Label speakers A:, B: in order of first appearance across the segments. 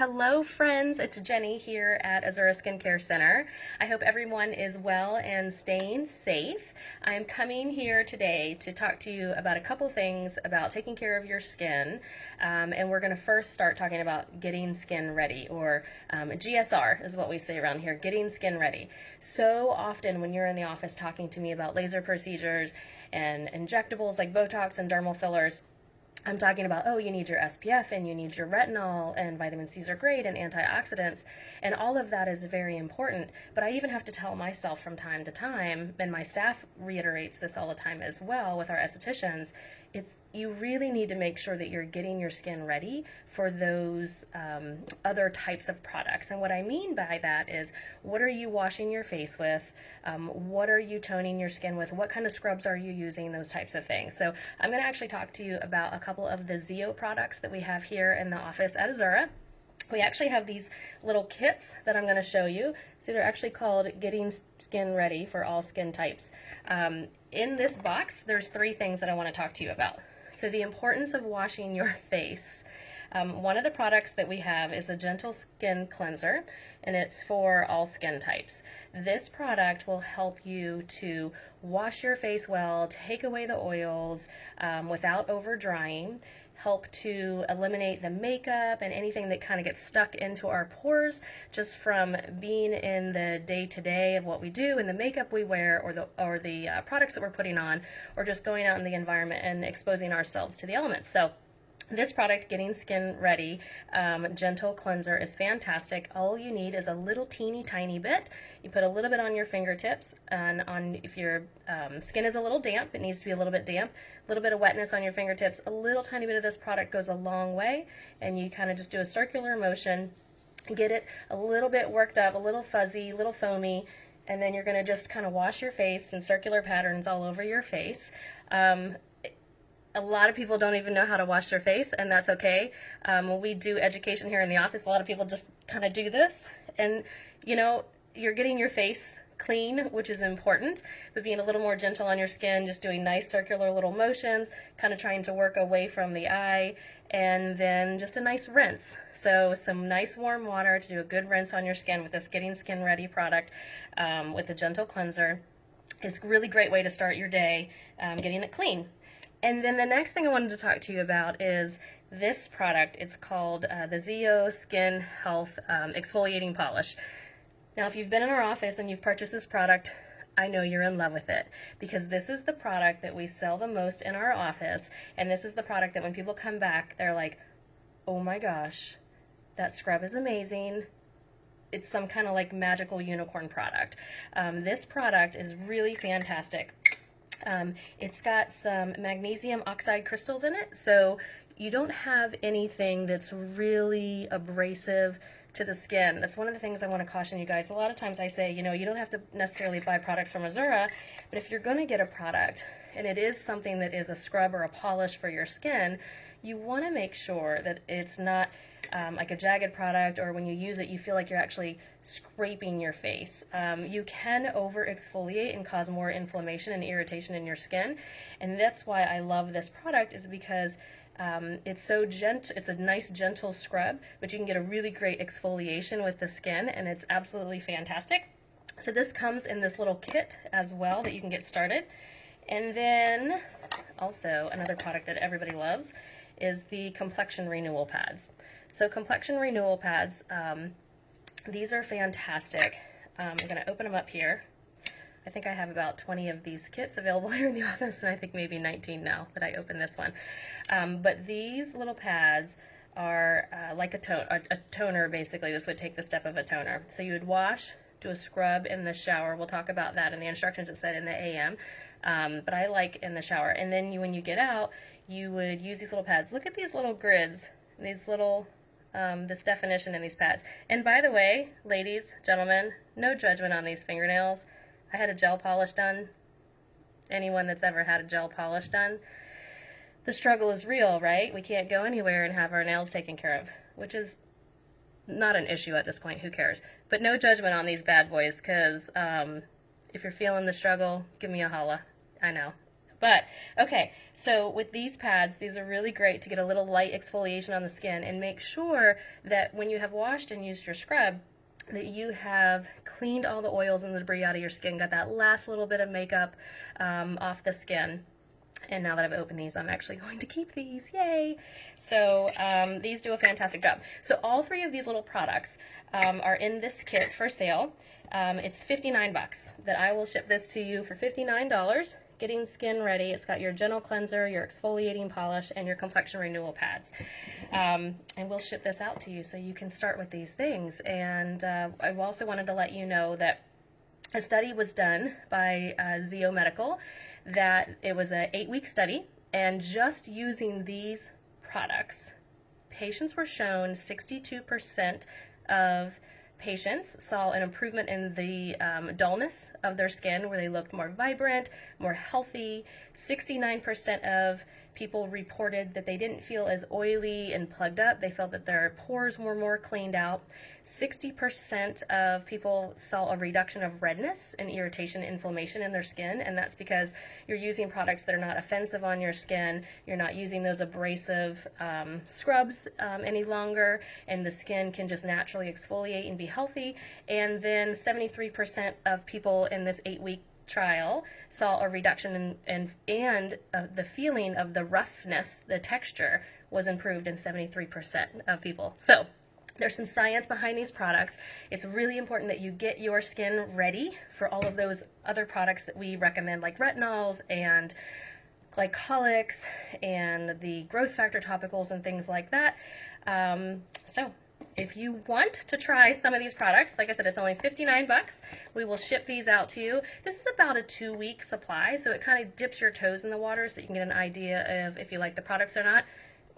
A: Hello friends, it's Jenny here at Azura Skincare Center. I hope everyone is well and staying safe. I'm coming here today to talk to you about a couple things about taking care of your skin. Um, and we're going to first start talking about getting skin ready, or um, GSR is what we say around here, getting skin ready. So often when you're in the office talking to me about laser procedures and injectables like Botox and dermal fillers, I'm talking about, oh, you need your SPF and you need your retinol and vitamin C's are great and antioxidants. And all of that is very important. But I even have to tell myself from time to time, and my staff reiterates this all the time as well with our estheticians, it's you really need to make sure that you're getting your skin ready for those um, other types of products. And what I mean by that is, what are you washing your face with? Um, what are you toning your skin with? What kind of scrubs are you using? Those types of things. So I'm going to actually talk to you about a couple of the ZO products that we have here in the office at Azura. We actually have these little kits that I'm going to show you. See, they're actually called Getting Skin Ready for all skin types. Um, in this box, there's three things that I want to talk to you about. So the importance of washing your face. Um, one of the products that we have is a gentle skin cleanser and it's for all skin types. This product will help you to wash your face well, take away the oils um, without over drying help to eliminate the makeup and anything that kind of gets stuck into our pores just from being in the day-to-day -day of what we do and the makeup we wear or the or the uh, products that we're putting on or just going out in the environment and exposing ourselves to the elements. So this product, Getting Skin Ready um, Gentle Cleanser, is fantastic. All you need is a little teeny tiny bit. You put a little bit on your fingertips, and on if your um, skin is a little damp, it needs to be a little bit damp. A little bit of wetness on your fingertips. A little tiny bit of this product goes a long way, and you kind of just do a circular motion, get it a little bit worked up, a little fuzzy, a little foamy, and then you're going to just kind of wash your face in circular patterns all over your face. Um, a lot of people don't even know how to wash their face, and that's okay. Um, we do education here in the office, a lot of people just kind of do this, and you know, you're getting your face clean, which is important, but being a little more gentle on your skin, just doing nice circular little motions, kind of trying to work away from the eye, and then just a nice rinse. So some nice warm water to do a good rinse on your skin with this Getting Skin Ready product um, with a gentle cleanser It's a really great way to start your day um, getting it clean. And then the next thing I wanted to talk to you about is this product. It's called uh, the ZO Skin Health um, Exfoliating Polish. Now, if you've been in our office and you've purchased this product, I know you're in love with it because this is the product that we sell the most in our office. And this is the product that when people come back, they're like, oh my gosh, that scrub is amazing it's some kind of like magical unicorn product. Um, this product is really fantastic. Um, it's got some magnesium oxide crystals in it, so you don't have anything that's really abrasive to the skin. That's one of the things I want to caution you guys. A lot of times I say, you know, you don't have to necessarily buy products from Azura, but if you're going to get a product and it is something that is a scrub or a polish for your skin, you want to make sure that it's not um, like a jagged product or when you use it you feel like you're actually scraping your face. Um, you can over exfoliate and cause more inflammation and irritation in your skin and that's why I love this product is because um, it's so gent. It's a nice gentle scrub, but you can get a really great exfoliation with the skin, and it's absolutely fantastic. So this comes in this little kit as well that you can get started. And then also another product that everybody loves is the complexion renewal pads. So complexion renewal pads, um, these are fantastic. Um, I'm going to open them up here. I think I have about 20 of these kits available here in the office, and I think maybe 19 now that I open this one. Um, but these little pads are uh, like a, to a, a toner, basically. This would take the step of a toner. So you would wash, do a scrub in the shower. We'll talk about that in the instructions it said in the AM. Um, but I like in the shower. And then you, when you get out, you would use these little pads. Look at these little grids, these little, um, this definition in these pads. And by the way, ladies, gentlemen, no judgment on these fingernails. I had a gel polish done. Anyone that's ever had a gel polish done, the struggle is real, right? We can't go anywhere and have our nails taken care of, which is not an issue at this point. Who cares? But no judgment on these bad boys, because um, if you're feeling the struggle, give me a holla. I know. But okay, so with these pads, these are really great to get a little light exfoliation on the skin and make sure that when you have washed and used your scrub, that you have cleaned all the oils and the debris out of your skin, got that last little bit of makeup um, off the skin. And now that I've opened these, I'm actually going to keep these. Yay! So um, these do a fantastic job. So all three of these little products um, are in this kit for sale. Um, it's 59 bucks that I will ship this to you for $59 getting skin ready. It's got your gentle cleanser, your exfoliating polish, and your complexion renewal pads. Um, and we'll ship this out to you so you can start with these things. And uh, I also wanted to let you know that a study was done by uh, ZO Medical that it was an eight-week study, and just using these products, patients were shown 62% of patients saw an improvement in the um, dullness of their skin where they looked more vibrant, more healthy. 69% of people reported that they didn't feel as oily and plugged up. They felt that their pores were more cleaned out. 60% of people saw a reduction of redness and irritation, inflammation in their skin, and that's because you're using products that are not offensive on your skin. You're not using those abrasive um, scrubs um, any longer, and the skin can just naturally exfoliate and be healthy. And then 73% of people in this eight week trial saw a reduction in, in and uh, the feeling of the roughness, the texture was improved in 73% of people. So there's some science behind these products. It's really important that you get your skin ready for all of those other products that we recommend, like retinols and glycolics and the growth factor topicals and things like that. Um, so if you want to try some of these products, like I said, it's only 59 bucks. We will ship these out to you. This is about a two week supply, so it kind of dips your toes in the water so that you can get an idea of if you like the products or not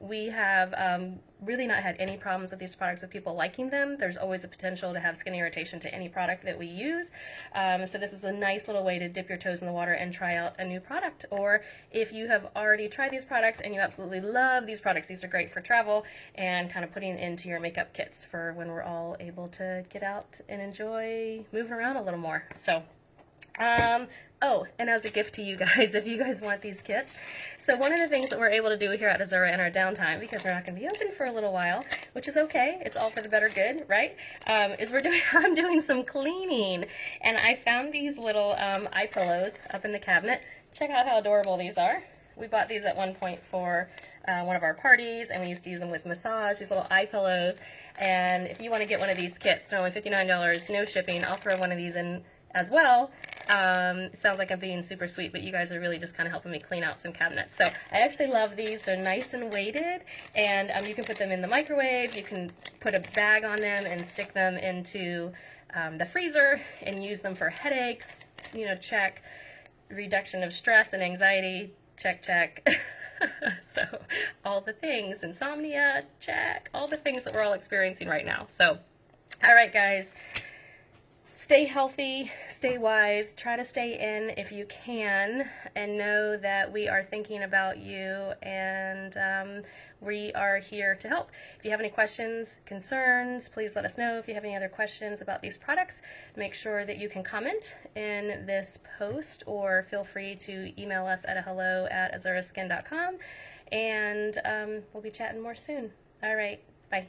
A: we have um, really not had any problems with these products with people liking them. There's always a potential to have skin irritation to any product that we use. Um, so this is a nice little way to dip your toes in the water and try out a new product. Or if you have already tried these products and you absolutely love these products, these are great for travel and kind of putting into your makeup kits for when we're all able to get out and enjoy moving around a little more. So um, oh, and as a gift to you guys, if you guys want these kits. So one of the things that we're able to do here at Azura in our downtime, because we're not going to be open for a little while, which is okay, it's all for the better good, right? Um, is we're doing, I'm doing some cleaning, and I found these little um, eye pillows up in the cabinet. Check out how adorable these are. We bought these at one point for uh, one of our parties, and we used to use them with massage, these little eye pillows. And if you want to get one of these kits, they're only $59, no shipping. I'll throw one of these in as well. Um, sounds like I'm being super sweet, but you guys are really just kind of helping me clean out some cabinets. So I actually love these. They're nice and weighted, and um, you can put them in the microwave. You can put a bag on them and stick them into um, the freezer and use them for headaches, you know, check. Reduction of stress and anxiety, check, check. so all the things, insomnia, check, all the things that we're all experiencing right now. So, all right, guys stay healthy, stay wise, try to stay in if you can, and know that we are thinking about you and um, we are here to help. If you have any questions, concerns, please let us know. If you have any other questions about these products, make sure that you can comment in this post or feel free to email us at a hello at azuraskin.com and um, we'll be chatting more soon. All right, bye.